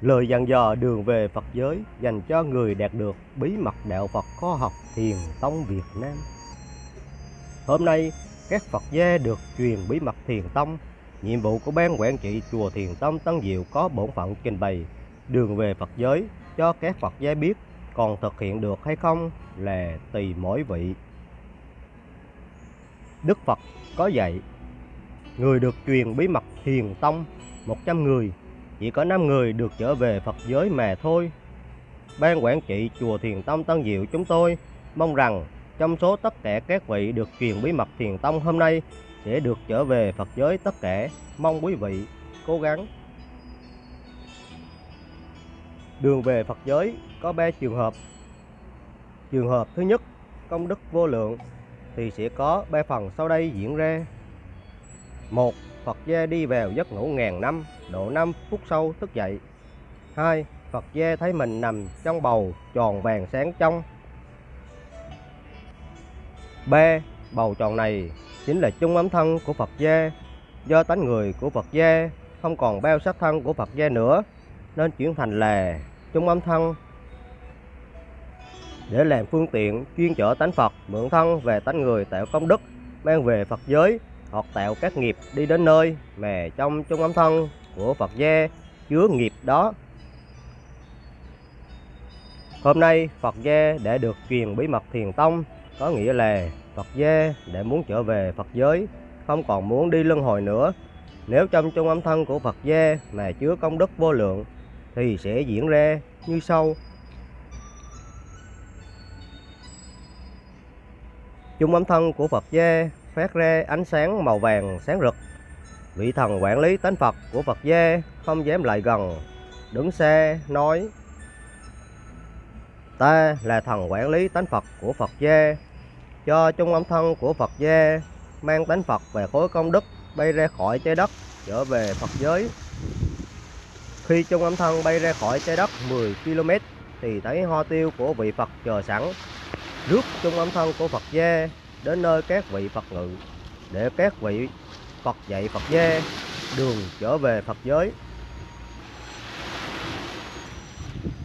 Lời dặn dò đường về Phật giới dành cho người đạt được bí mật đạo Phật khoa học Thiền Tông Việt Nam. Hôm nay, các Phật gia được truyền bí mật Thiền Tông. Nhiệm vụ của ban quản trị chùa Thiền Tông Tân Diệu có bổn phận trình bày đường về Phật giới cho các Phật gia biết, còn thực hiện được hay không là tùy mỗi vị. Đức Phật có dạy, người được truyền bí mật Thiền Tông 100 người chỉ có 5 người được trở về Phật giới mà thôi. Ban quản trị chùa Thiền Tông Tân Diệu chúng tôi mong rằng trong số tất cả các vị được truyền bí mật Thiền Tông hôm nay sẽ được trở về Phật giới tất cả. Mong quý vị cố gắng. Đường về Phật giới có 3 trường hợp. Trường hợp thứ nhất, công đức vô lượng thì sẽ có ba phần sau đây diễn ra. một Phật gia đi vào giấc ngủ ngàn năm, độ 5 phút sau thức dậy. 2. Phật gia thấy mình nằm trong bầu tròn vàng sáng trong. B, Bầu tròn này chính là chung ấm thân của Phật gia. Do tánh người của Phật gia không còn bao sát thân của Phật gia nữa, nên chuyển thành là chung ấm thân để làm phương tiện chuyên chở tánh Phật mượn thân về tánh người tạo công đức mang về Phật giới hoặc tạo các nghiệp đi đến nơi mà trong trung âm thân của Phật gia chứa nghiệp đó. Hôm nay Phật gia đã được truyền bí mật thiền tông, có nghĩa là Phật gia đã muốn trở về Phật giới, không còn muốn đi luân hồi nữa. Nếu trong trung âm thân của Phật gia mà chứa công đức vô lượng thì sẽ diễn ra như sau. Trung âm thân của Phật gia phát ra ánh sáng màu vàng sáng rực. Vị thần quản lý tánh Phật của Phật gia không dám lại gần, đứng xa nói Ta là thần quản lý tánh Phật của Phật gia, cho Chung âm thân của Phật gia mang tánh Phật về khối công đức bay ra khỏi trái đất trở về Phật giới. Khi Chung âm thân bay ra khỏi trái đất 10 km thì thấy hoa tiêu của vị Phật chờ sẵn. Rước Chung âm thân của Phật gia đến nơi các vị Phật ngự để các vị Phật dạy Phật gia đường trở về Phật giới.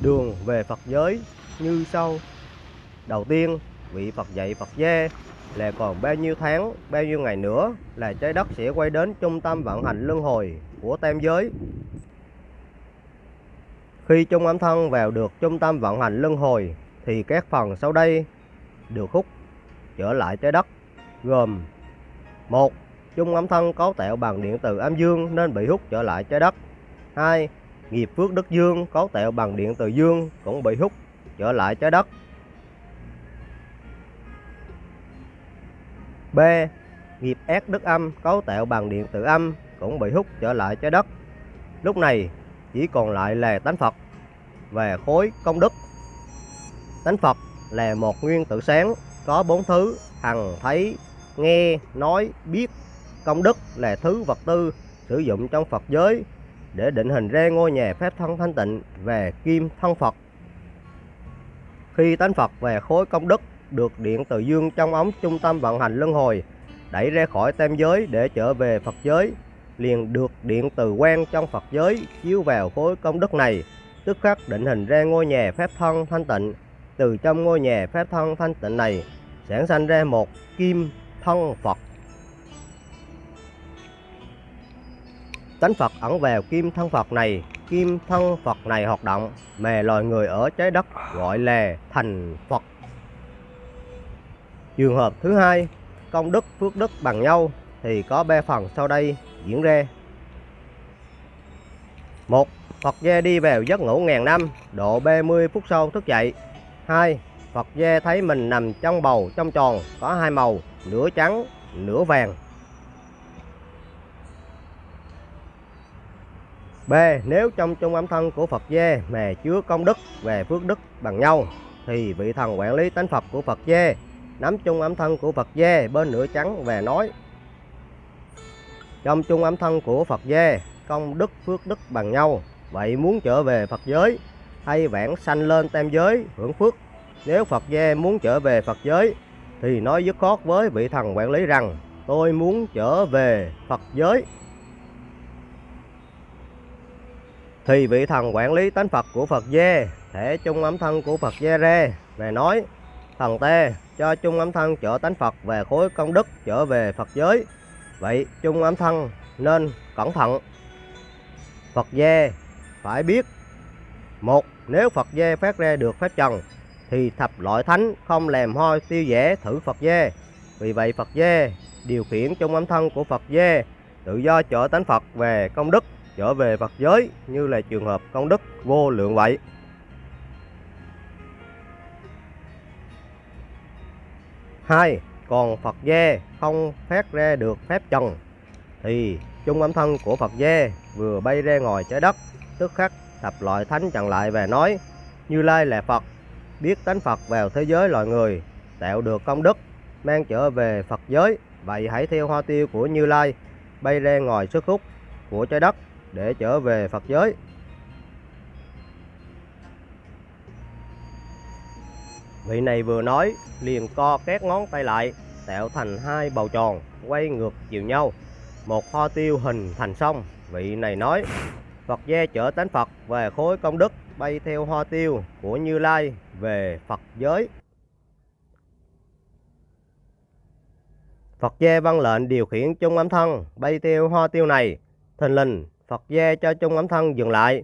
Đường về Phật giới như sau. Đầu tiên, vị Phật dạy Phật gia là còn bao nhiêu tháng, bao nhiêu ngày nữa là trái đất sẽ quay đến trung tâm vận hành luân hồi của tam giới. Khi trung âm thân vào được trung tâm vận hành luân hồi thì các phần sau đây được hút trở lại trái đất, gồm một, chung âm thân cấu tạo bằng điện từ âm dương nên bị hút trở lại trái đất 2. Nghiệp phước đất dương cấu tạo bằng điện từ dương cũng bị hút trở lại trái đất B. Nghiệp ác đất âm cấu tạo bằng điện từ âm cũng bị hút trở lại trái đất Lúc này chỉ còn lại là tánh Phật và khối công đức Tánh Phật là một nguyên tử sáng có bốn thứ hằng thấy, nghe, nói, biết, công đức là thứ vật tư sử dụng trong Phật giới để định hình ra ngôi nhà phép thân thanh tịnh về kim thân Phật. Khi tánh Phật về khối công đức được điện từ dương trong ống trung tâm vận hành luân hồi đẩy ra khỏi tam giới để trở về Phật giới, liền được điện từ quan trong Phật giới chiếu vào khối công đức này, tức khắc định hình ra ngôi nhà phép thân thanh tịnh. Từ trong ngôi nhà phép thân thanh tịnh này sản sinh ra một kim thân Phật. Tánh Phật ẩn vào kim thân Phật này, kim thân Phật này hoạt động mà loài người ở trái đất gọi là thành Phật. Trường hợp thứ hai, công đức phước đức bằng nhau thì có ba phần sau đây diễn ra. một Phật gia đi vào giấc ngủ ngàn năm, độ 30 phút sau thức dậy. 2. Phật dê thấy mình nằm trong bầu, trong tròn, có hai màu, nửa trắng, nửa vàng B. Nếu trong trung âm thân của Phật dê mà chứa công đức về phước đức bằng nhau, thì vị thần quản lý tánh Phật của Phật dê nắm trung âm thân của Phật dê bên nửa trắng và nói, trong trung âm thân của Phật dê, công đức phước đức bằng nhau, vậy muốn trở về Phật giới hay vãng sanh lên tam giới hưởng phước nếu Phật gia muốn trở về Phật giới thì nói dứt khoát với vị thần quản lý rằng tôi muốn trở về Phật giới. thì vị thần quản lý tánh Phật của Phật gia thể chung ấm thân của Phật gia ra, về nói thần tê cho chung ấm thân chở tánh Phật về khối công đức trở về Phật giới vậy chung ấm thân nên cẩn thận Phật gia phải biết một nếu Phật gia phát ra được phép trần thì thập loại thánh không làm hoi tiêu dễ thử Phật Dê vì vậy Phật Dê điều khiển trong ấm thân của Phật Dê tự do trở tánh Phật về công đức trở về Phật giới như là trường hợp công đức vô lượng vậy. Hai, còn Phật Dê không phát ra được phép trần thì chung âm thân của Phật Dê vừa bay ra ngoài trái đất tức khắc thập loại thánh chặn lại và nói Như Lai là Phật biết tánh Phật vào thế giới loài người, tạo được công đức, mang trở về Phật giới vậy hãy theo hoa tiêu của Như Lai, bay ra ngoài sức hút của trái đất để trở về Phật giới. Vị này vừa nói, liền co các ngón tay lại, tạo thành hai bầu tròn, quay ngược chiều nhau. Một hoa tiêu hình thành sông. Vị này nói, Phật gia chở tánh Phật về khối công đức bay theo hoa tiêu của Như Lai về Phật giới. Phật gia văn lệnh điều khiển chung âm thân bay theo hoa tiêu này, thình lình Phật gia cho chung ấm thân dừng lại.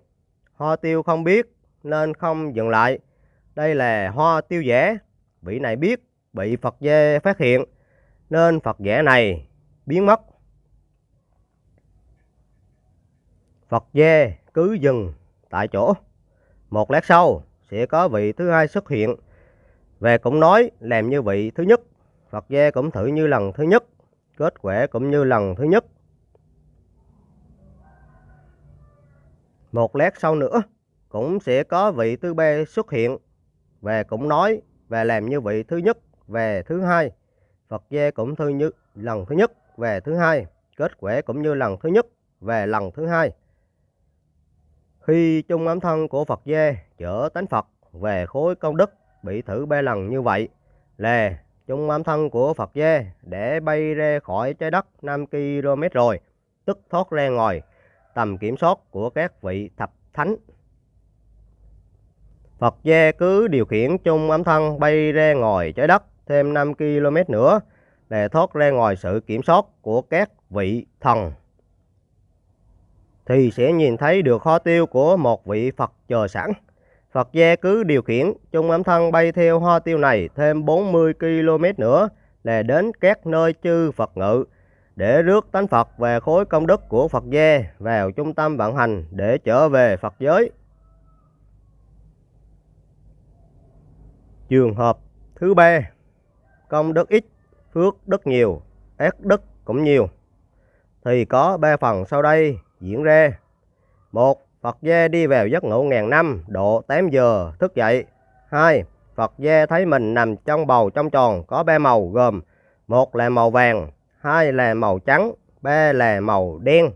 Hoa tiêu không biết nên không dừng lại. Đây là hoa tiêu giả. Vị này biết bị Phật gia phát hiện nên Phật giả này biến mất. Phật gia cứ dừng tại chỗ. Một lát sau sẽ có vị thứ hai xuất hiện. Về cũng nói làm như vị thứ nhất. Phật gia cũng thử như lần thứ nhất. Kết quả cũng như lần thứ nhất. Một lát sau nữa cũng sẽ có vị thứ ba xuất hiện về cũng nói và làm như vị thứ nhất về thứ hai. Phật gia cũng thư như lần thứ nhất về thứ hai, kết quả cũng như lần thứ nhất về lần thứ hai. Khi chung ấm thân của Phật gia chở tánh Phật về khối công đức bị thử ba lần như vậy lè chung ấm thân của Phật gia để bay ra khỏi trái đất 5 km rồi, tức thoát ra ngoài tầm kiểm soát của các vị thập thánh. Phật gia cứ điều khiển chung ấm thân bay ra ngoài trái đất thêm 5 km nữa để thoát ra ngoài sự kiểm soát của các vị thần. Thì sẽ nhìn thấy được kho tiêu của một vị Phật chờ sẵn. Phật gia cứ điều khiển chung ấm thân bay theo ho tiêu này thêm 40 km nữa là đến các nơi chư Phật ngự để rước tánh Phật về khối công đức của Phật gia vào trung tâm vận hành để trở về Phật giới. Trường hợp thứ ba, công đức ít, phước đức nhiều, ác đức cũng nhiều. Thì có ba phần sau đây diễn ra. Một, Phật gia đi vào giấc ngủ ngàn năm, độ 8 giờ thức dậy. Hai, Phật gia thấy mình nằm trong bầu trong tròn có ba màu gồm một là màu vàng, hai là màu trắng, ba là màu đen.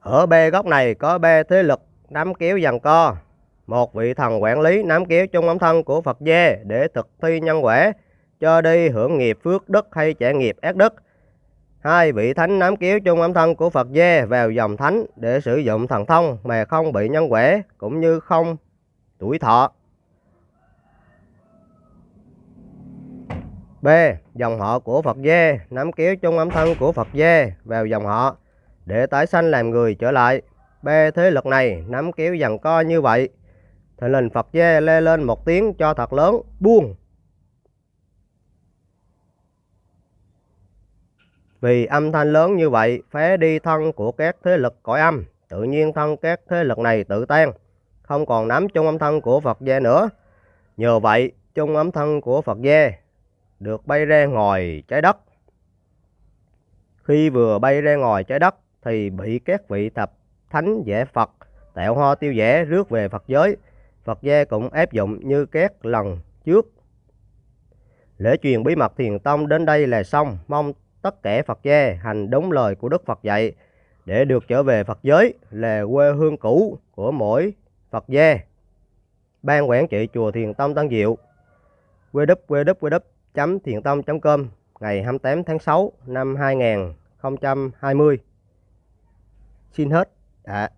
Ở bê góc này có ba thế lực nắm kéo dàn co. Một vị thần quản lý nắm kéo trong ống thân của Phật gia để thực thi nhân quả, cho đi hưởng nghiệp phước đức hay trả nghiệp ác đức. Hai vị thánh nắm kéo trong âm thân của Phật Dê vào dòng thánh để sử dụng thần thông mà không bị nhân quả cũng như không tuổi thọ. B. Dòng họ của Phật Dê nắm kéo chung âm thân của Phật Dê vào dòng họ để tái sanh làm người trở lại. B. Thế lực này nắm kéo dần co như vậy. thần lình Phật Dê lê lên một tiếng cho thật lớn, buông. Vì âm thanh lớn như vậy, phá đi thân của các thế lực cõi âm, tự nhiên thân các thế lực này tự tan, không còn nắm chung âm thân của Phật gia nữa. Nhờ vậy, chung âm thân của Phật gia được bay ra ngoài trái đất. Khi vừa bay ra ngoài trái đất thì bị các vị thập thánh giả Phật tạo ho tiêu giả rước về Phật giới. Phật gia cũng áp dụng như các lần trước. Lễ truyền bí mật thiền tông đến đây là xong. Mong tất cả Phật gia hành đúng lời của Đức Phật dạy để được trở về Phật giới là quê hương cũ của mỗi Phật gia. Ban quản trị chùa Thiền Tông Tân Diệu www thiện tông com, ngày 28 tháng 6 năm 2020. xin hết ạ